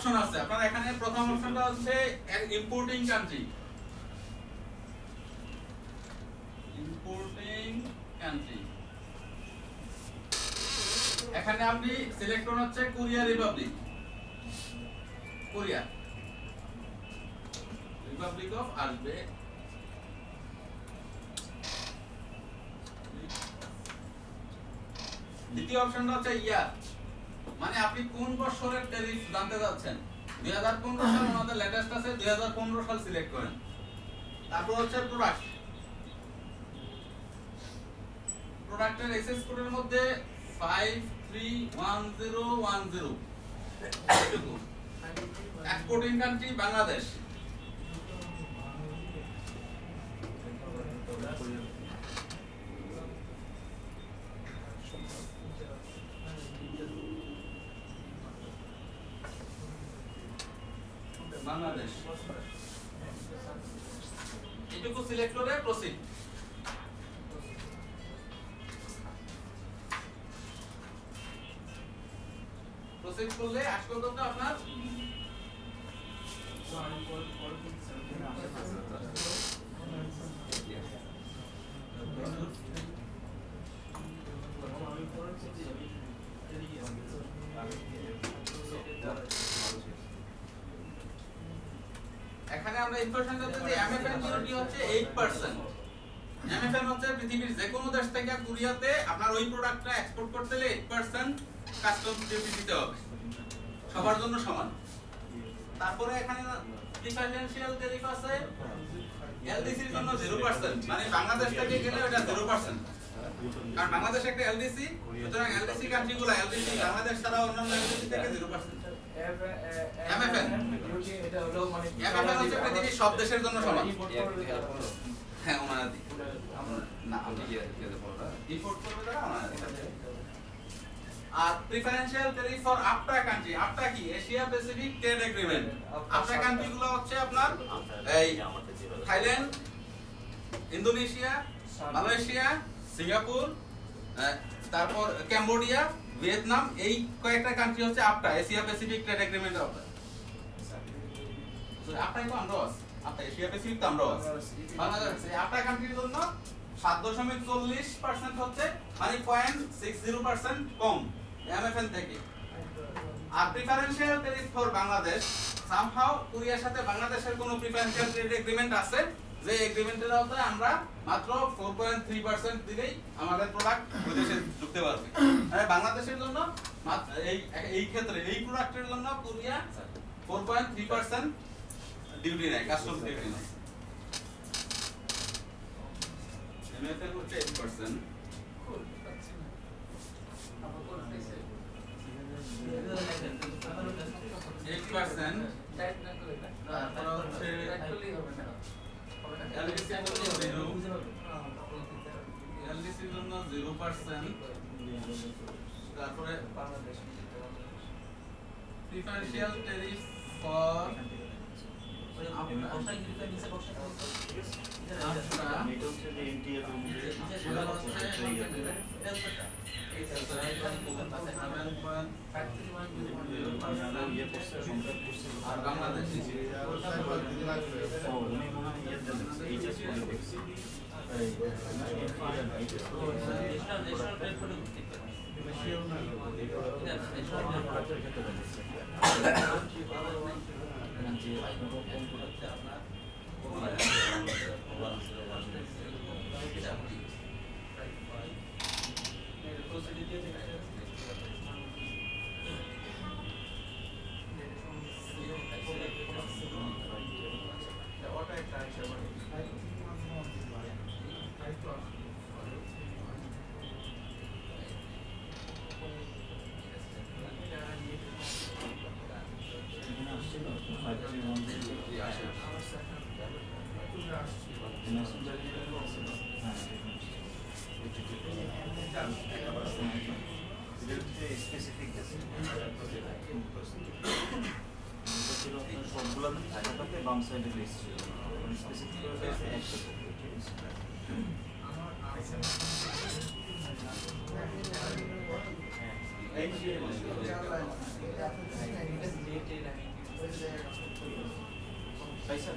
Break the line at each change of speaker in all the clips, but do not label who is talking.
Option আছে। আপনার এখানে প্রথম অপশনটা হচ্ছে ইম্পোর্টিং কান্ট্রি ইম্পোর্টিং কান্ট্রি এখানে আপনি সিলেক্ট করুন হচ্ছে Korea republic Korea republic of আসবে। দ্বিতীয় অপশনটা হচ্ছে ইয়ার। মানে আপনি কোন বছরের ট্যারিফ জানতে যাচ্ছেন 2015 সাল আমাদের লেটেস্ট আছে 2015 সাল সিলেক্ট করেন। তারপর হচ্ছে প্রোডাক্ট প্রোডাক্টের এসএস কোডের মধ্যে 531010 zero exporting country Bangladesh? Information দিতে যে এমএফএন ডিউটি হচ্ছে 8% এমএফএন হচ্ছে পৃথিবীর যে কোনো দেশ থেকে কোরিয়াতে আপনার ওই প্রোডাক্টটা এক্সপোর্ট করতে হলে 8% কাস্টম ডিউটি দিতে হবে। সবার জন্য সমান। তারপরে এখানে ডিফারেন্সিয়াল ট্যারিফ জন্য 0% মানে বাংলাদেশ থেকে গেলে ওটা 0% কারণ বাংলাদেশ একটা এলডিসি সুতরাং এলডিসি কান্ট্রিগুলো এলডিসি বাংলাদেশ ছাড়া অন্যান্য এলডিসি থেকে 0% MFN
এটা মানে
এমএফএন হচ্ছে পৃথিবীর সব দেশের জন্য সমান। হ্যাঁ ওনারা দিক। না আমরা ইম্পোর্ট করবে তারা? ওনারা আর preferential tariff for APTA country APTA কি? Asia Pacific Trade Agreement APTA country গুলো হচ্ছে আপনার এই থাইল্যান্ড ইন্দোনেশিয়া মালয়েশিয়া সিঙ্গাপুর তারপর ক্যাম্বোডিয়া ভিয়েতনাম, এই কয়েকটা কান্ট্রি হচ্ছে APTA Asia Pacific trade agreement APTA আপনাই তো আছি। আপনার এশিয়া প্যাসিফিক তো আছি। বাংলাদেশ আটটা কান্ট্রির জন্য সাত দশমিক চল্লিশ পার্সেন্ট হচ্ছে মানে পয়েন্ট সিক্স জিরো পার্সেন্ট কম এমএফএন থেকে। আর preferential tariff for Bangladesh somehow কোরিয়ার সাথে বাংলাদেশের কোনো প্রিফারেন্সিয়াল ট্রেড এগ্রিমেন্ট আছে? যে এগ্রিমেন্টের আওতায় আমরা মাত্র 4.3% দিলেই আমাদের প্রোডাক্ট বিদেশে ঢুকতে পারবে। আর বাংলাদেশের জন্য এই এই ক্ষেত্রে এই প্রোডাক্টের জন্য কোরিয়া 4.3% ডিউটি নেয় কাস্টম ডিউটি নেয়। এমএফএন হচ্ছে 8% এইট পার্সেন্ট তারপর হচ্ছে এলডিসির জন্য জিরো পার্সেন্ট তারপরে প্রিফারেন্সিয়াল ট্যারিফ ফর আর বাংলাদেশ
সবগুলো पैसा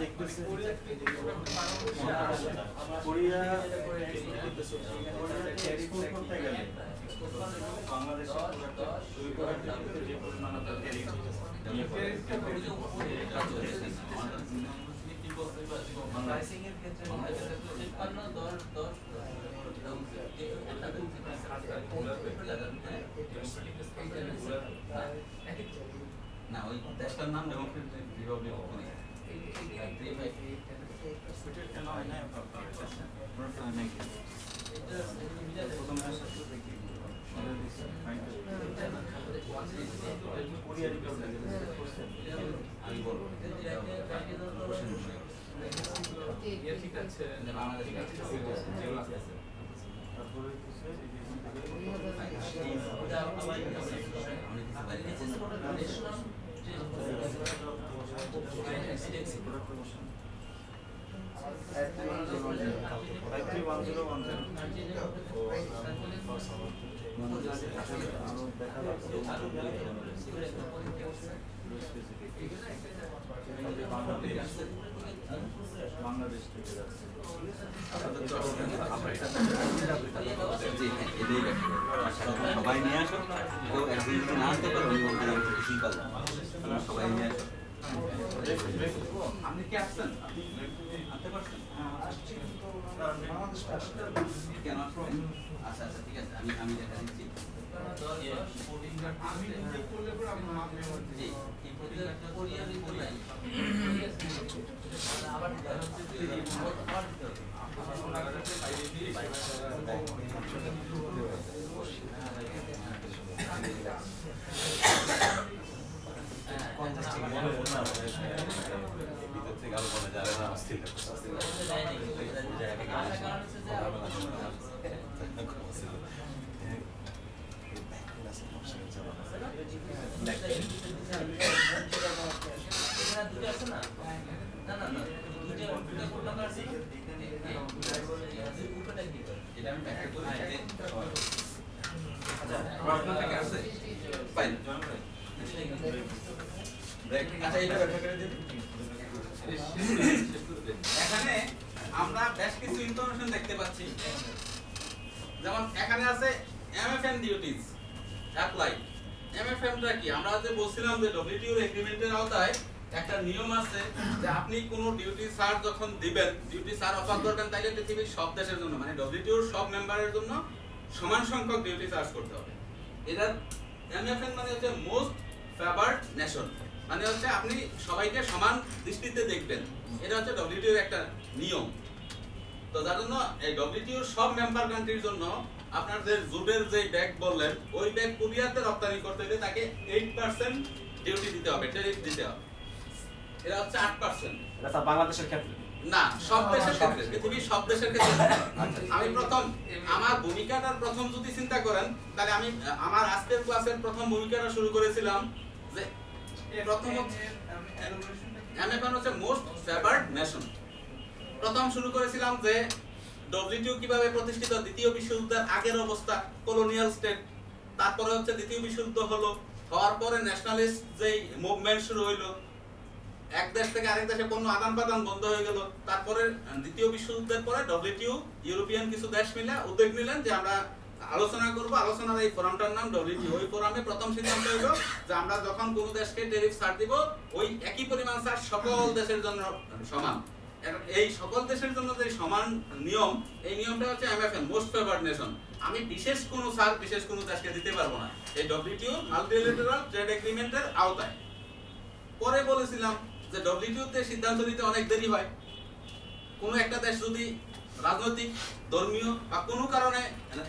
দেখতেছে। কোরিয়া কোরিয়া এক্সপোর্ট করতে গেলে বাংলাদেশে দুই প্রোডাক্টের ভিতরে যে পরিমাণ আপনার ট্যারিফ নিয়ে পড়ে
প্রাইসিং এর ক্ষেত্রে তিপ্পান্ন দশ দশ
না ওই দেশটার নাম ডেমোক্রেটিক রিপাবলিক অফ
ঠিক আছে
বাংলাদেশ
থেকে যাচ্ছে
সবাই নিয়ে আসো না আসতে পারো। সবাই নিয়ে আসো আপনি কি আসছেন? আনতে পারছেন? কেন আসছেন? আচ্ছা আচ্ছা ঠিক আছে আমি আমি দেখা দিচ্ছি। জি এটা আমি ব্যাখ্যা করি আচ্ছা আপনার থেকে আসছে ফাইন ব্রেক আচ্ছা এটা ব্যাখ্যা করে দিন এখানে আমরা বেশ কিছু ইনফরমেশন দেখতে পাচ্ছি। যেমন এখানে আছে এমএফএন ডিউটিস অ্যাপ্লাই এমএফএনটা কি? আমরা যে বলছিলাম যে ডব্লিউটিও এগ্রিমেন্টের আওতায় একটা নিয়ম আছে যে আপনি কোনো ডিউটি সার যখন দিবেন ডিউটি সার অফার করবেন, তাইলে পৃথিবীর সব দেশের জন্য মানে ডব্লিউটিওর সব মেম্বারের জন্য সমান সংখ্যক ডিউটি চার্জ করতে হবে। এটা এমএফএন মানে হচ্ছে মোস্ট ফেভার্ড নেশন মানে হচ্ছে আপনি সবাইকে সমান দৃষ্টিতে দেখবেন। এটা হচ্ছে ডব্লিউটিওর একটা নিয়ম। তো যার জন্য এই ডব্লিউটিওর সব মেম্বার কান্ট্রির জন্য আপনার যে জুডের যে ব্যাগ বললেন ওই ব্যাগ কোরিয়াতে রপ্তানি করতে হলে তাকে 8% ডিউটি দিতে হবে ট্যারিফ দিতে হবে। এটা হচ্ছে 8%
এটা বাংলাদেশের ক্ষেত্রে?
না সব দেশের ক্ষেত্রে পৃথিবীর সব দেশের ক্ষেত্রে। আমি প্রথম আমার ভূমিকাটার প্রথম যদি চিন্তা করেন তাহলে আমি আমার আজকের ক্লাসের প্রথম ভূমিকাটা শুরু করেছিলাম যে প্রথম হচ্ছে মোস্ট ফেভার্ড নেশন প্রথম শুরু করেছিলাম যে ডব্লিউটিও কীভাবে প্রতিষ্ঠিত দ্বিতীয় বিশ্বযুদ্ধের আগের অবস্থা কলোনিয়াল স্টেট তারপরে হচ্ছে দ্বিতীয় বিশ্বযুদ্ধ হলো, হওয়ার পরে ন্যাশনালিস্ট যেই মুভমেন্ট শুরু হইল, এক দেশ থেকে আরেক দেশে পণ্য আদান প্রদান বন্ধ হয়ে গেল, তারপরে দ্বিতীয় বিশ্বযুদ্ধের পরে ডব্লিউটিও ইউরোপিয়ান কিছু দেশ মিলে উদ্যোগ নিলেন যে আমরা আলোচনা করব, আলোচনার এই ফোরামটার নাম ডব্লিউটিও ওই ফোরামে প্রথম সিদ্ধান্ত হলো যে আমরা যখন কোনো দেশকে ট্যারিফ ছাড় দিব, ওই একই পরিমাণ ছাড় সকল দেশের জন্য সমান। এই সকল দেশের জন্য যে সমান নিয়ম, এই নিয়মটা হচ্ছে এমএফএন মোস্ট ফেভার্ড নেশন আমি বিশেষ কোনো ছাড় বিশেষ কোনো দেশকে দিতে পারব না। এই ডব্লিউটিও মাল্টিলেটারাল ট্রেড এগ্রিমেন্টের আওতায়। পরে বলেছিলাম যে ডব্লিউটিও তে সিদ্ধান্ত নিতে অনেক দেরি হয়। কোনো একটা দেশ যদি রাজনৈতিক, ধর্মীয় বা কোনো কারণে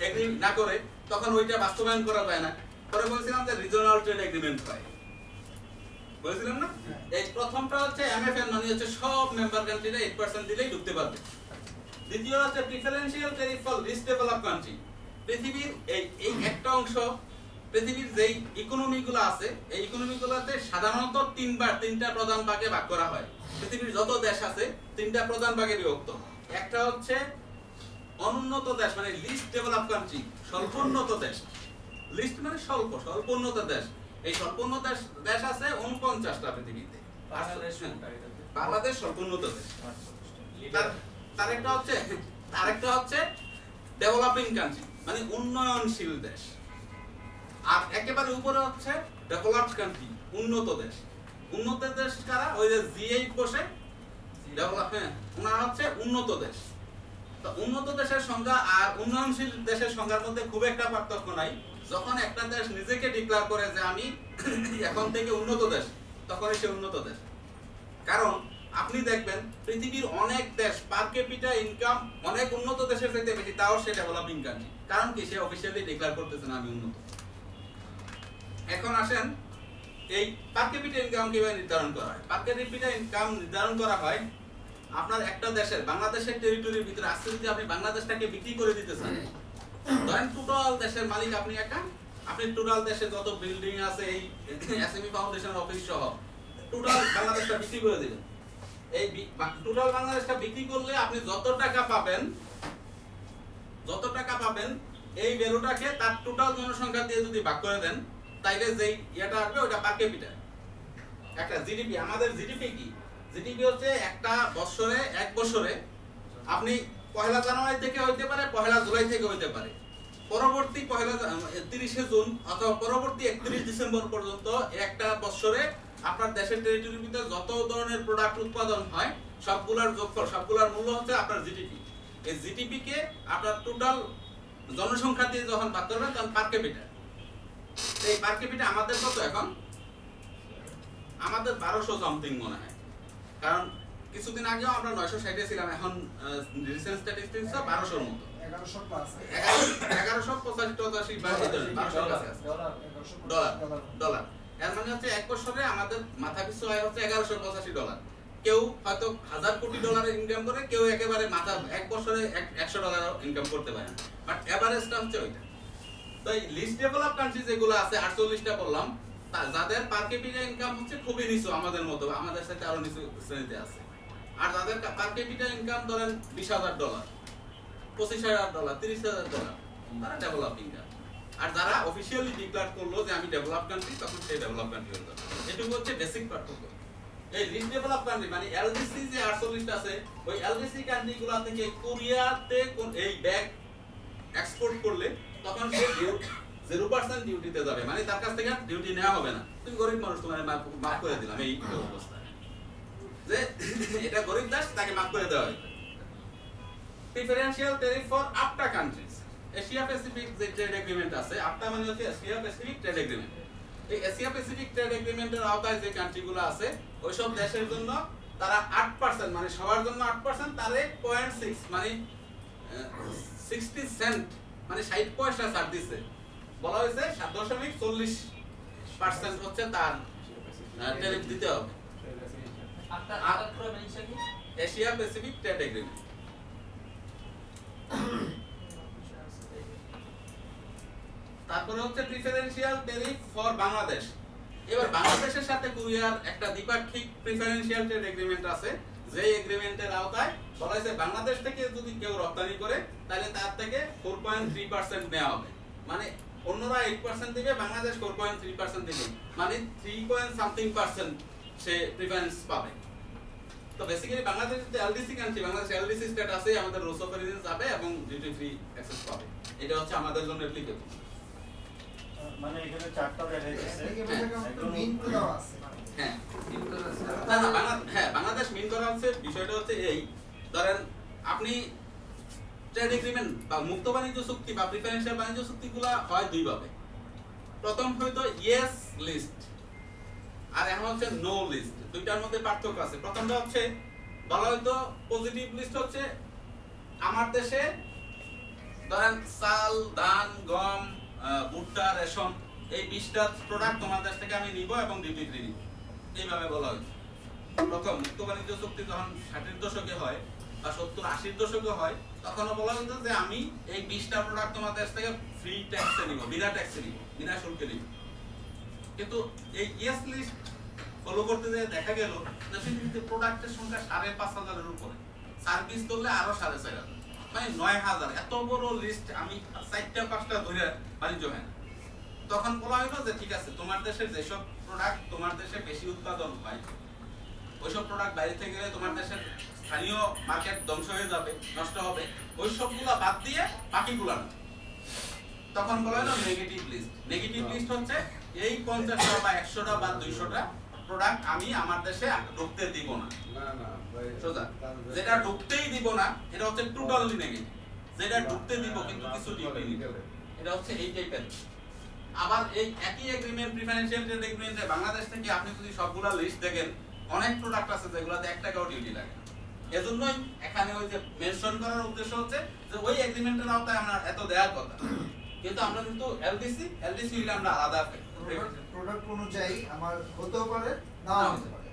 এগ্রি না করে, তখন ওইটা বাস্তবায়ন করা যায় না। পরে বলেছিলাম যে রিজিওনাল ট্রেড এগ্রিমেন্ট হয়। বলেছিলাম না? এই প্রথমটা হচ্ছে এমএফএন মানে হচ্ছে সব মেম্বার কান্ট্রিরা 8% দিলেই ঢুকতে পারবে। দ্বিতীয় হচ্ছে preferential tariff for least develop country পৃথিবীর এই এই একটা অংশ, পৃথিবীর যেই ইকোনমিগুলো আছে, এই ইকোনমিগুলোতে সাধারণত তিনবার তিনটা প্রধান ভাগে ভাগ করা হয়। পৃথিবীর যত দেশ আছে, তিনটা প্রধান ভাগে বিভক্ত। একটা হচ্ছে অনুন্নত দেশ মানে লিস্ট ডেভেলপ কান্ট্রি স্বল্পোন্নত দেশ। লিস্ট মানে স্বল্প, স্বল্পোন্নত দেশ। এই স্বল্পোন্নত দেশ দেশ আছে উনপঞ্চাশটা পৃথিবীতে।
বাংলাদেশ
হ্যাঁ, স্বল্পোন্নত দেশ।
আচ্ছা,
তার আরেকটা হচ্ছে আরেকটা হচ্ছে ডেভেলপিং কান্ট্রি মানে উন্নয়নশীল দেশ। আর একেবারে উপরে হচ্ছে ডেভেলপড কান্ট্রি উন্নত দেশ। উন্নত দেশ কারা? ওই যে জি8 বসে ডেভেলপ হ্যাঁ ওনারা হচ্ছে উন্নত দেশ। তো উন্নত দেশের সংজ্ঞা আর উন্নয়নশীল দেশের সংজ্ঞার মধ্যে খুব একটা পার্থক্য নাই। যখন একটা দেশ নিজেকে ডিক্লেয়ার করে যে আমি এখন থেকে উন্নত দেশ, তখনই সে উন্নত দেশ। কারণ আপনি দেখবেন পৃথিবীর অনেক দেশ পার ক্যাপিটা ইনকাম অনেক উন্নত দেশের চাইতে বেশি, তাও সে ডেভেলপিং কান্ট্রি কারণ কি? সে অফিসিয়ালি ডিক্লেয়ার করতেছে না, আমি উন্নত। এখন আসেন, এই পার ক্যাপিটা ইনকাম কীভাবে নির্ধারণ করা হয়? পার ক্যাপিটা ইনকাম নির্ধারণ করা হয় আপনার একটা দেশের, বাংলাদেশের টেরিটরির ভিতরে, আজকে যদি আপনি বাংলাদেশটাকে বিক্রি করে দিতে চান ধরেন টোটাল দেশের মালিক, আপনি একা? আপনি টোটাল দেশে যত বিল্ডিং আছে, এই এসএমই ফাউন্ডেশন অফিস সহ, টোটাল বাংলাদেশটা বিক্রি করে দিবেন। এই টোটাল বাংলাদেশটা বিক্রি করলে আপনি যত টাকা পাবেন, যত টাকা পাবেন, এই ভ্যালুটাকে তার টোটাল জনসংখ্যা দিয়ে যদি ভাগ করে দেন, তাইলে যেই ইয়েটা আসবে ওটা পার ক্যাপিটা একটা জিডিপি আমাদের জিডিপি কি? জিডিপি হচ্ছে একটা বছরে, এক বছরে আপনি পহেলা জানুয়ারি থেকে হইতে পারে পহেলা জুলাই থেকে হইতে পারে। পরবর্তী পহেলা তিরিশে জুন অথবা পরবর্তী একত্রিশ ডিসেম্বর পর্যন্ত একটা বছরে আপনার দেশের টেরিটরির ভিতরে যত ধরনের প্রোডাক্ট উৎপাদন হয়, সবগুলার যোগফল, সবগুলার মূল্য হচ্ছে আপনার জিডিপি এই জিডিপি কে আপনার টোটাল জনসংখ্যা দিয়ে যখন ভাগ করবেন, তখন পার ক্যাপিটা এই পার ক্যাপিটা আমাদের কত এখন? আমাদের বারোশো সামথিং মনে হয়। কারণ কিছুদিন আগেও আমরা নয়শো ষাটে ছিলাম এখন রিসেন্ট স্ট্যাটিস্টিক্স বারোশোর মতো।
এগারোশো
পঁচাশি
ডলার।
এর মানে হচ্ছে এক বছরে আমাদের মাথা পিছু আয় হচ্ছে এগারোশো পঁচাশি ডলার। কেউ হয়তো হাজার কোটি ডলারের ইনকাম করে কেউ একেবারে মাথা এক বছরে একশো ডলার ইনকাম করতে পারে বাট এভারেজটা হচ্ছে ওইটা। তো এই লিস্ট ডেভেলপ কান্ট্রি যেগুলো আছে আটচল্লিশটা বললাম যাদের পার ক্যাপিটা ইনকাম হচ্ছে খুবই নিচু আমাদের মতো আমাদের সাথে আরও নিচু শ্রেণীতে আছে। আর যাদের পার ক্যাপিটা ইনকাম ধরেন বিশ হাজার ডলার পঁচিশ হাজার ডলার তিরিশ হাজার ডলার তারা ডেভেলপিং আর যারা অফিসিয়ালি ডিক্লেয়ার করল যে আমি ডেভেলপ কান্ট্রি তখন সেই ডেভেলপ কান্ট্রি হয়ে যাবে। এটুকু হচ্ছে বেসিক পার্থক্য। এই লিস্ট ডেভেলপ কান্ট্রি মানে এলডিসি যে আটচল্লিশটা আছে, ওই এলডিসি কান্ট্রি গুলা থেকে কোরিয়াতে এই ব্যাগ এক্সপোর্ট করলে, তখন সে জিরো পার্সেন্ট ডিউটিতে যাবে। মানে তার কাছ থেকে ডিউটি নেওয়া হবে না। তুমি গরিব মানুষ, তোমার মাফ করে দিলাম, এই অবস্থা। যে এটা গরিব দাস, তাকে মাফ করে দেওয়া হয়েছে preferential tariff for APTA countries Asia Pacific যে ট্রেড এগ্রিমেন্ট আছে আপটা মানে হচ্ছে এশিয়া প্যাসিফিক ট্রেড এগ্রিমেন্ট এই এশিয়া প্যাসিফিক ট্রেড এগ্রিমেন্টের আওতায় যে কান্ট্রিগুলো আছে, ওইসব দেশের জন্য তারা আট পার্সেন্ট মানে সবার জন্য আট পার্সেন্ট তারে পয়েন্ট সিক্স মানে সিক্সটি সেন্ট মানে ষাট পয়সা ছাড় দিচ্ছে বলা হয়েছে সাত দশমিক চল্লিশ পার্সেন্ট হচ্ছে তার ট্যারিফ দিতে হবে
আপনার আপনার পুরো মেনশন কি
এশিয়া প্যাসিফিক ট্রেড এগ্রিমেন্ট তারপরে হচ্ছে প্রিফারেন্সিয়াল ট্যারিফ ফর বাংলাদেশ। এবার বাংলাদেশের সাথে কোরিয়ার একটা দ্বিপাক্ষিক প্রিফারেন্সিয়াল ট্রেড এগ্রিমেন্ট আছে। যে এগ্রিমেন্টের আওতায় বলা হয়েছে বাংলাদেশ থেকে যদি কেউ রপ্তানি করে, তাহলে তার থেকে ফোর পয়েন্ট থ্রি পার্সেন্ট নেওয়া হবে। মানে অন্যরা এইট পার্সেন্ট দিবে, Bangladesh four point three percent দিবে। মানে থ্রি পয়েন্ট সামথিং পার্সেন্ট সে প্রিফারেন্স পাবে। তো বেসিক্যালি বাংলাদেশ যে এলডিসি কান্ট্রি বাংলাদেশ এলডিসি স্ট্যাটাসে আমাদের রুলস অফ অরিজিন যাবে এবং ডিউটি ফ্রি অ্যাক্সেস পাবে। এটা হচ্ছে আমাদের জন্য অ্যাপ্লিকেবল
মানে এখানে চারটা দেখা যাচ্ছে
মেইন করে আছে
হ্যাঁ। হ্যাঁ বাংলাদেশ মিন করা বিষয়টা হচ্ছে এই ধরেন আপনি ট্রেড এগ্রিমেন্ট বা মুক্ত বাণিজ্য চুক্তি বা প্রিফারেন্সিয়াল বাণিজ্য চুক্তিগুলা হয় দুই ভাবে প্রথম হয়তো ইয়েস লিস্ট আর এখন হচ্ছে নো লিস্ট দুইটার মধ্যে পার্থক্য আছে। প্রথমটা হচ্ছে, বলা হয়তো পজিটিভ লিস্ট হচ্ছে আমার দেশে ধরেন চাল, ধান, গম ভুট্টা রেশন এই বিশটা প্রোডাক্ট তোমার দেশ থেকে আমি নিব এবং ডিউটি ফ্রি নিব এইভাবে বলা হয়েছে প্রথম, মুক্ত বাণিজ্য চুক্তি যখন ষাটের দশকে হয় বা সত্তর, আশির দশকে হয়, তখনও বলা হতো যে আমি এই বিশটা প্রোডাক্ট তোমার দেশ থেকে ফ্রি ট্যাক্সে নিব, বিনা ট্যাক্সে নিব, বিনা শুল্কে নিব। কিন্তু এই ইয়েস লিস্ট ফলো করতে যেয়ে দেখা গেল যে পৃথিবীতে প্রোডাক্টের সংখ্যা সাড়ে পাঁচ হাজারের উপরে। সার্ভিস ধরলে আরও সাড়ে চার হাজার। মানে নয় হাজার। এত বড় লিস্ট আমি চারটা পাঁচটা ধরে বাণিজ্য হয় না। তখন বলা হলো যে ঠিক আছে, তোমার দেশের যেসব প্রোডাক্ট তোমার দেশে বেশি উৎপাদন হয়, ওইসব প্রোডাক্ট বাইরে থেকে গেলে তোমার দেশের স্থানীয় মার্কেট ধ্বংস হয়ে যাবে, নষ্ট হবে। ওই সবগুলা বাদ দিয়ে বাকিগুলা না। তখন বলা হলো নেগেটিভ লিস্ট নেগেটিভ লিস্ট হচ্ছে এই পঞ্চাশটা বা একশোটা বা দুইশোটা প্রোডাক্ট আমি আমার দেশে ঢুকতে দিব না। সোজা। যেটা ঢুকতেই দিব না এটা হচ্ছে টোটালি নেগেটিভ যেটা ঢুকতে দিব কিন্তু কিছু ডিউটি এটা হচ্ছে এই টাইপের আবার এই একই এগ্রিমেন্ট প্রিফারেন্সিয়াল ট্রেড এগ্রিমেন্টে বাংলাদেশ থেকে আপনি যদি সবগুলা লিস্ট দেখেন অনেক প্রোডাক্ট আছে যেগুলোতে এক টাকাও ডিউটি লাগে এজন্যই এখানে ওই যে মেনশন করার উদ্দেশ্য হচ্ছে যে ওই এগ্রিমেন্টের আওতায় আমরা এত দেওয়ার কথা। কিন্তু আমরা কিন্তু এলডিসি এলডিসি হইলে আমরা আলাদা
প্রোডাক্ট অনুযায়ী আমার হতেও পারে নাও হতে পারে।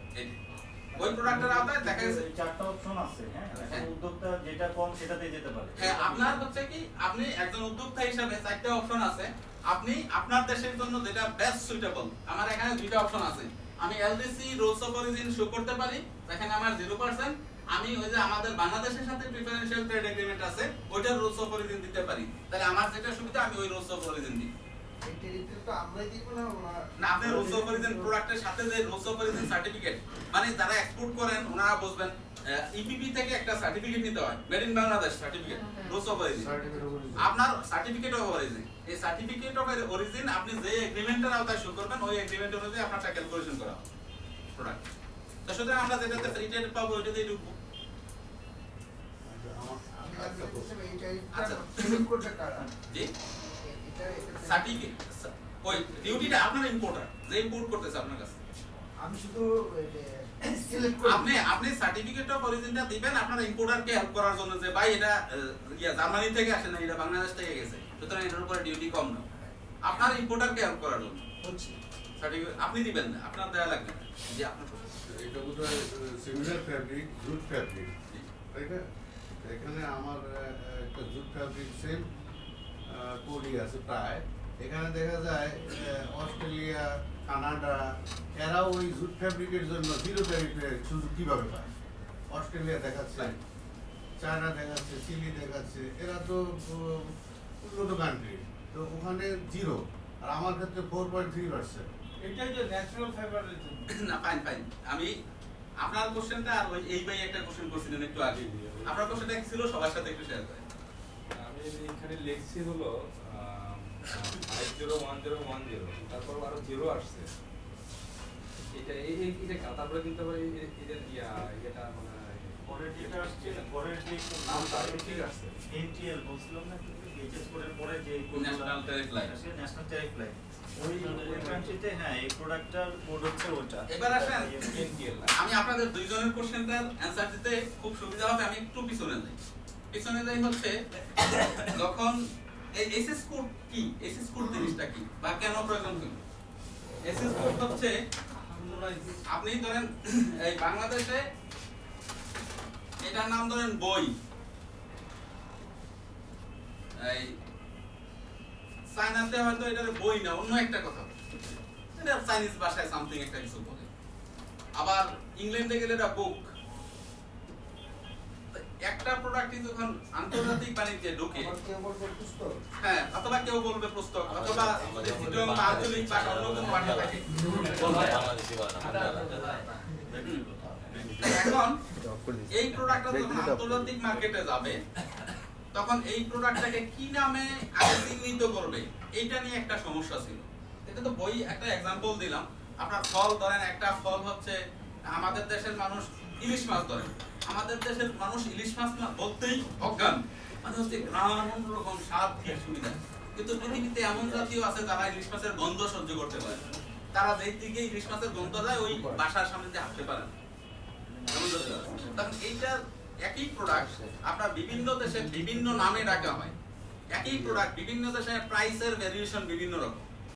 ওই প্রোডাক্টের আওতায় দেখা গেছে।
চারটা অপশন আছে হ্যাঁ?
হ্যাঁ।
উদ্যোক্তা যেটা কম সেটাতে যেতে পারে।
হ্যাঁ আপনার হচ্ছে কি আপনি একজন উদ্যোক্তা হিসাবে চারটা অপশন আছে। আপনি আপনার দেশের জন্য যেটা বেস্ট সুইটেবল আমার এখানে দুইটা অপশন আছে। আমি LDC rules of origin show করতে পারি এখানে আমার জিরো পার্সেন্ট আমি ওই যে আমাদের বাংলাদেশের সাথে প্রিফারেন্সিয়াল ট্রেড এগ্রিমেন্ট আছে ওইটার রুলস অফ অরিজিন দিতে পারি। তাহলে আমার যেটা সুবিধা আমি ওই রুলস অফ অরিজিন দিই।
এই টেরিটরি তো আমরাই দিব না
আপনি রুলস অফ অরিজিন প্রোডাক্টের সাথে যে রুলস অফ অরিজিন সার্টিফিকেট মানে যারা এক্সপোর্ট করেন ওনারা বুঝবেন ইপিপি থেকে একটা সার্টিফিকেট নিতে হয় made in Bangladesh certificate rules of origin আপনার সার্টিফিকেট অফ অরিজিন এই সার্টিফিকেট অফ অরিজিন আপনি যে এগ্রিমেন্টের আওতায় শো করবেন ওই এগ্রিমেন্ট অনুযায়ী আপনারটা ক্যালকুলেশন করা হবে প্রোডাক্ট তো সুতরাং আমরা যেটাতে ফ্রি পাবো ঢুকবো
আমি আজকে বলছিলাম এই
আচ্ছা।
টেরিটরি সেলেক্ট করবে কারা
জি
এটা এটা
সার্টিফিকেট ওই ডিউটিটা আপনার ইম্পোর্টার যে ইম্পোর্ট করতেছে আপনার কাছে।
আমি শুধু
আপনি আপনি সার্টিফিকেট অফ অরিজিনটা দিবেন আপনার ইম্পোর্টারকে হেল্প করার জন্য যে ভাই এটা ইয়া জার্মানি থেকে আসে না এটা বাংলাদেশ থেকে গেছে। সুতরাং এটার উপরে ডিউটি কম না। আপনার ইম্পোর্টারকে হেল্প করার জন্য। সার্টিফিকেট আপনি দিবেন না আপনার দেওয়া লাগবে। না আপনার
এটা বোধহয় সিমিলার ফ্যাব্রিক জুট ফ্যাব্রিক তাই না? এখানে আমার একটা জুট ফ্যাব্রিক সেম কোডই আছে প্রায়। এখানে দেখা যায় অস্ট্রেলিয়া কানাডা এরাও ওই জুট ফ্যাব্রিকের জন্য জিরো ট্যারিফের সুযোগ কীভাবে পায়? অস্ট্রেলিয়া দেখাচ্ছে চায়না দেখাচ্ছে চিলি দেখাচ্ছে এরা তো উন্নত কান্ট্রি তো ওখানে জিরো আর আমার ক্ষেত্রে ফোর পয়েন্ট থ্রি পার্সেন্ট
এটাই তো ন্যাচারাল ফাইবারের জন্য।
না ফাইন ফাইন আমি আপনার কোশ্চেনটা আর ওই এই ভাই একটা কোশ্চেন করছিলেন একটু আগে আপনার কোশ্চেনটা কি ছিল? সবার সাথে একটু শেয়ার করেন।
আমি এখানে লিখছি হলো five zero one zero one zero তারপর আরও জিরো আসছে। এটা এই এই- এটা তারপরে কিন্তু আবার এটা ইয়া এটা মানে
পরের যেটা আসছে পরের যে
নামটা এটা ঠিক আছে।
এনটিএল বলছিলাম না এইচএস কোডের পরে যে
National Tariff Line।
National tariff line
আমি আপনাদের দুইজনের কোশ্চেনটার অ্যান্সার দিতে খুব সুবিধা হবে, আমি একটু পিছনে যাই। পিছনে যাই হচ্ছে, যখন এসএস কোড কি? এসএস কোড জিনিসটা কি? বা কেন প্রয়োজন কি এসএস কোড হচ্ছে, আপনি ধরেন, এই বাংলাদেশে এটার নাম ধরেন বই। এই চাইনাতে হয়তো এটার বই না অন্য একটা কথা। এটা চাইনিজ ভাষায় সামথিং একটা কিছু বলে। আবার ইংল্যান্ডে গেলে এটা বুক একটা প্রোডাক্টই যখন আন্তর্জাতিক বাণিজ্যে ঢুকে।
কেউ বলবে
হ্যাঁ অথবা কেউ বলবে পুস্তক অথবা চিটং বা আঞ্চলিক বা অন্য কোনো ভাষা থাকে। এখন এই প্রোডাক্টটা যখন আন্তর্জাতিক মার্কেটে যাবে তখন এই প্রোডাক্টটাকে কি নামে আগে চিহ্নিত করবে, এইটা নিয়ে একটা সমস্যা ছিল। এটা তো বই একটা এক্সাম্পল দিলাম। আপনার ফল ধরেন, একটা ফল হচ্ছে, আমাদের দেশের মানুষ ইলিশ মাছ ধরেন আমাদের দেশের মানুষ ইলিশ মাছ না বলতেই অজ্ঞান। মানে হচ্ছে গ্রাম রকম স্বাদ খেয়ে সুবিধা কিন্তু পৃথিবীতে এমন জাতীয় আছে যারা ইলিশ মাছের গন্ধ সহ্য করতে পারে তারা যেই দিকে ইলিশ মাছের গন্ধ যায়, ওই বাসার সামনে দিয়ে হাঁটতে পারে। তখন এইটা একই প্রোডাক্ট আপনার বিভিন্ন দেশে বিভিন্ন নামে ডাকা হয়। একই প্রোডাক্ট বিভিন্ন দেশে প্রাইসের ভ্যারিয়েশন বিভিন্ন রকম।